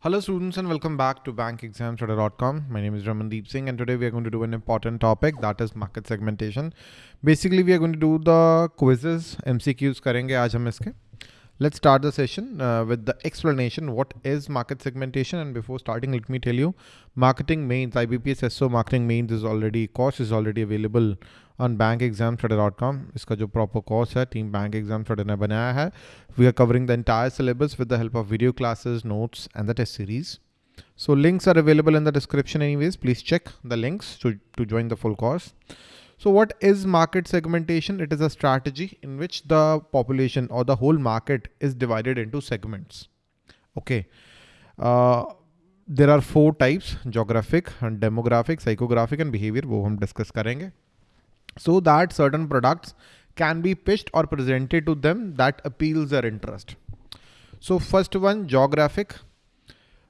Hello students and welcome back to bankexamstudy.com. My name is Ramandeep Singh and today we are going to do an important topic that is market segmentation. Basically we are going to do the quizzes, MCQs करेंगे आज हम इसके. Let's start the session uh, with the explanation what is market segmentation and before starting let me tell you marketing mains IBPS SO marketing mains is already course is already available on bank exam dot com इसका जो proper course है team bank exam ने बनाया है। We are covering the entire syllabus with the help of video classes notes and the test series so links are available in the description anyways please check the links to join the full course so what is market segmentation it is a strategy in which the population और the whole market is divided into segments okay there are four types geographic and demographic psychographic and behaviour वो हम discuss करेंगे. so that certain products can be pitched or presented to them that appeals their interest. So first one, geographic.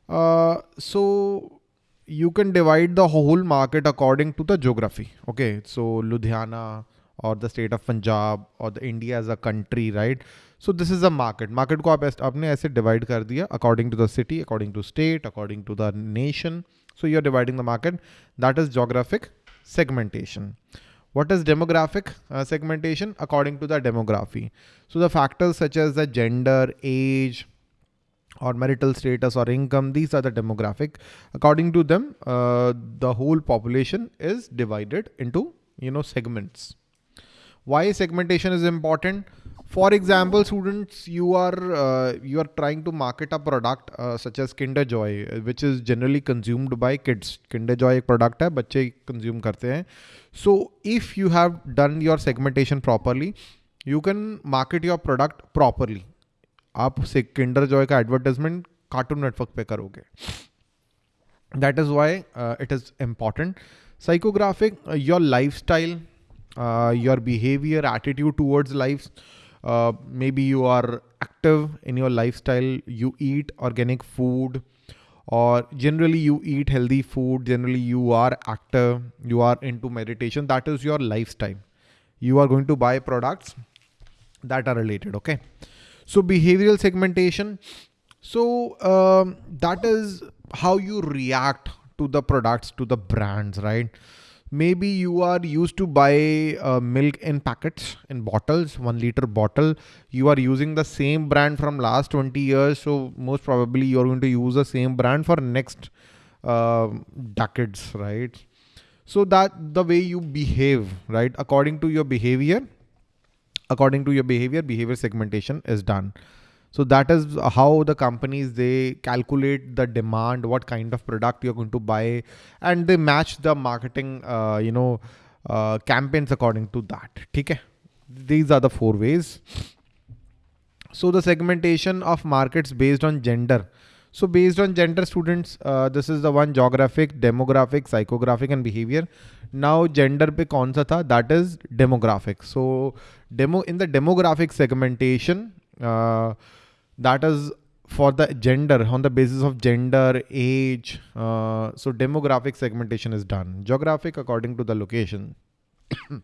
Uh, so you can divide the whole market according to the geography. Okay, so Ludhiana or the state of Punjab or the India as a country, right? So this is a market. Market को आप आपने ऐसे divide कर दिया according to the city, according to state, according to the nation. So you're dividing the market. That is geographic segmentation. What is demographic uh, segmentation? According to the demography. So the factors such as the gender, age, or marital status or income, these are the demographic. According to them, uh, the whole population is divided into, you know, segments. Why segmentation is important? For example, students, you are uh, you are trying to market a product uh, such as Kinder Joy, which is generally consumed by kids. Kinder Joy एक product है, बच्चे consume करते हैं. So if you have done your segmentation properly, you can market your product properly. आप से Kinder Joy का advertisement Cartoon Network पे करोगे. That is why uh, it is important. Psychographic, uh, your lifestyle, uh, your behavior, attitude towards life. uh, maybe you are active in your lifestyle, you eat organic food, or generally you eat healthy food, generally you are active, you are into meditation, that is your lifestyle. You are going to buy products that are related, okay? So behavioral segmentation, so um, that is how you react to the products, to the brands, right? Maybe you are used to buy uh, milk in packets in bottles one liter bottle. You are using the same brand from last 20 years so most probably you're going to use the same brand for next uh, decades right? So that the way you behave right? According to your behavior according to your behavior behavior segmentation is done so that is how the companies, they calculate the demand, what kind of product you're going to buy, and they match the marketing, uh, you know, uh, campaigns according to that. Okay. These are the four ways. So the segmentation of markets based on gender. So based on gender students, uh, this is the one geographic, demographic, psychographic and behavior. Now gender pe kaun sa tha? That is demographic. So demo in the demographic segmentation, uh, that is for the gender on the basis of gender, age. Uh, so demographic segmentation is done. Geographic according to the location.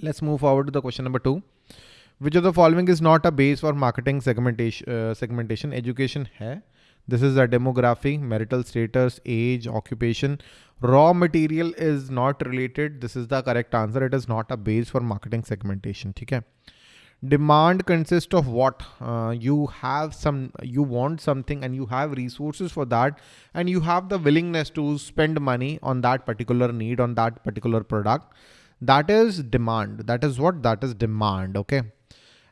Let's move forward to the question number two. Which of the following is not a base for marketing segmentation? Uh, segmentation education hai. This is a demography, marital status, age, occupation. Raw material is not related. This is the correct answer. It is not a base for marketing segmentation. Okay. Demand consists of what? Uh, you have some, you want something and you have resources for that and you have the willingness to spend money on that particular need, on that particular product. That is demand. That is what? That is demand. Okay.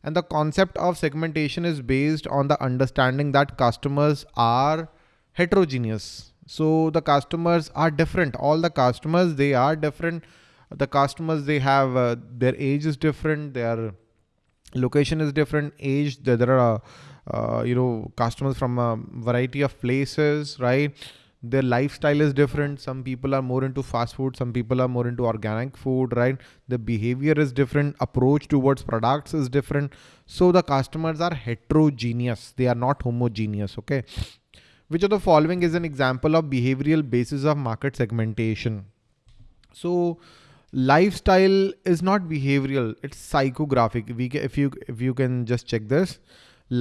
And the concept of segmentation is based on the understanding that customers are heterogeneous. So the customers are different. All the customers, they are different. The customers, they have, uh, their age is different. Their location is different. Age, there, there are, uh, you know, customers from a variety of places, right? Their lifestyle is different. Some people are more into fast food. Some people are more into organic food, right? The behavior is different. Approach towards products is different. So the customers are heterogeneous. They are not homogeneous. Okay. Which of the following is an example of behavioral basis of market segmentation? So lifestyle is not behavioral. It's psychographic. We if you, if you can just check this,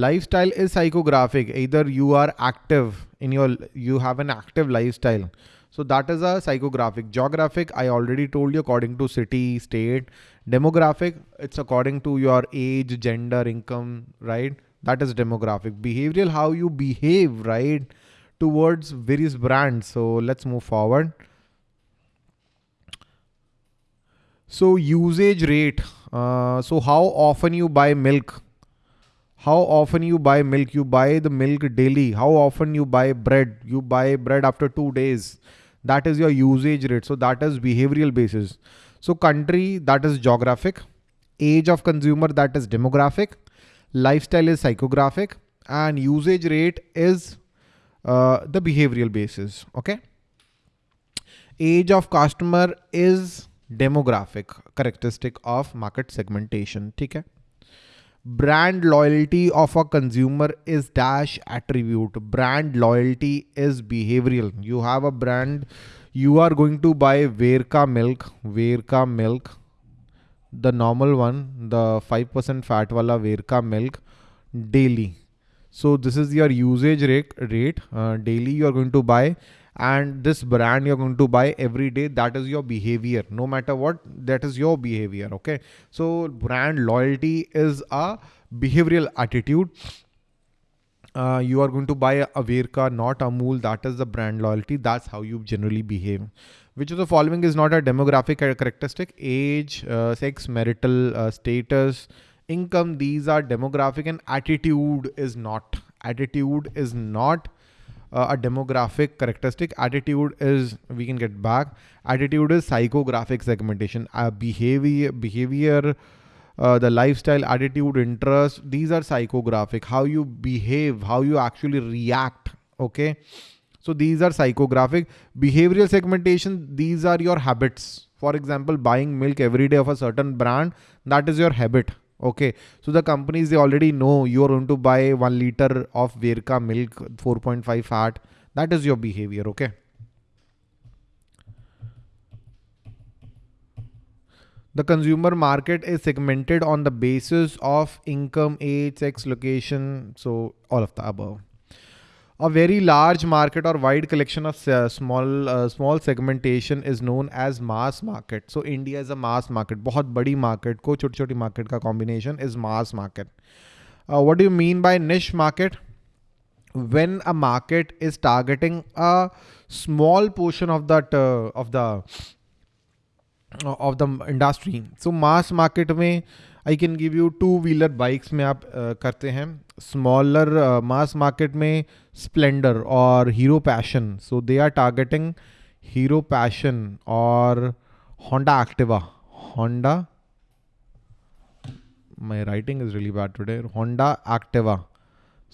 lifestyle is psychographic. Either you are active in your you have an active lifestyle. So that is a psychographic. Geographic i already told you according to city state. Demographic it's according to your age gender income right? That is demographic. Behavioral how you behave right? Towards various brands. So let's move forward. So usage rate. Uh, so how often you buy milk how often you buy milk? You buy the milk daily. How often you buy bread? You buy bread after two days. That is your usage rate. So that is behavioral basis. So country that is geographic. Age of consumer that is demographic. Lifestyle is psychographic. And usage rate is uh, the behavioral basis. Okay? Age of customer is demographic characteristic of market segmentation. okay brand loyalty of a consumer is dash attribute. Brand loyalty is behavioral. You have a brand you are going to buy Verka milk Verka milk the normal one the 5% fat wala Verka milk daily. So this is your usage rate rate uh, daily you are going to buy and this brand you're going to buy every day that is your behavior no matter what that is your behavior okay so brand loyalty is a behavioral attitude uh, you are going to buy a Verka, not a Amul. That is the brand loyalty. That's how you generally behave. Which of the following is not a demographic characteristic? Age, uh, sex, marital uh, status, income. These are demographic and attitude is not. Attitude is not uh, a demographic characteristic. Attitude is, we can get back. Attitude is psychographic segmentation. Uh, behavior, behavior, uh, the lifestyle, attitude, interest. These are psychographic. How you behave, how you actually react. Okay. So these are psychographic. Behavioral segmentation, these are your habits. For example, buying milk every day of a certain brand, that is your habit. Okay, so the companies they already know you are going to buy one liter of Verka milk, 4.5 fat. That is your behavior. Okay. The consumer market is segmented on the basis of income, age, sex, location. So all of the above a very large market or wide collection of uh, small uh, small segmentation is known as mass market so india is a mass market बहुत बड़ी market को छोटी छोटी market का combination is mass market uh, what do you mean by niche market when a market is targeting a small portion of that uh, of the of the industry so mass market में I can give you two wheeler bikes में आप करते हैं। Smaller mass market में Splendor और Hero Passion so they are targeting Hero Passion और Honda Activa Honda my writing is really bad today Honda Activa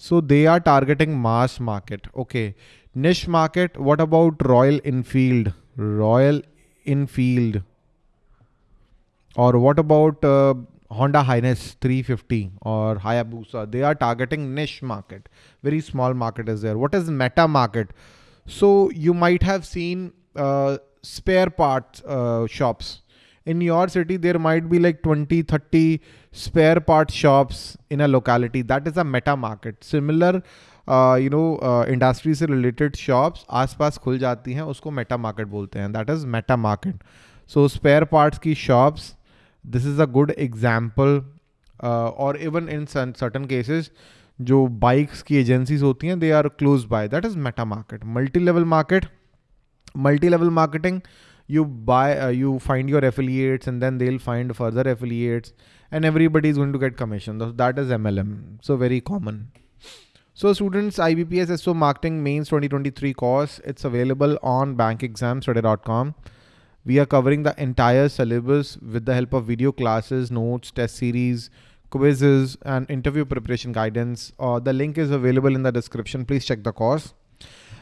so they are targeting mass market okay niche market what about Royal Enfield Royal Enfield और what about Honda Highness 350 और Hayabusa they are targeting niche market very small market is there what is meta market so you might have seen spare part shops in your city there might be like twenty thirty spare part shops in a locality that is a meta market similar you know industry से related shops आस पास खुल जाती हैं, उसको Meta market बोलते हैं. That is meta market so spare parts की shops this is a good example और इवन इन सर्टन केसेस जो बाइक्स की एजेंसीज होती हैं they are close by that is meta market multi level market multi level marketing you buy uh, you find your affiliates and then they'll find further affiliates and everybody is going to get commission that is mlm so very common so students ibps so marketing mains 2023 course it's available on bankexamstudy.com we are covering the entire syllabus with the help of video classes, notes, test series, quizzes, and interview preparation guidance. Uh, the link is available in the description. Please check the course.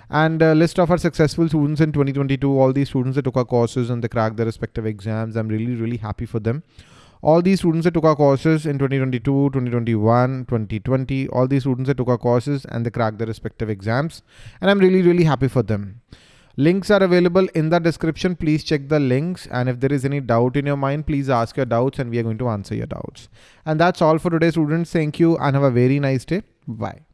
And a list of our successful students in 2022, all these students that took our courses and they cracked their respective exams. I'm really, really happy for them. All these students that took our courses in 2022, 2021, 2020, all these students that took our courses and they cracked their respective exams. And I'm really, really happy for them. Links are available in the description. Please check the links. And if there is any doubt in your mind, please ask your doubts and we are going to answer your doubts. And that's all for today, students. Thank you and have a very nice day. Bye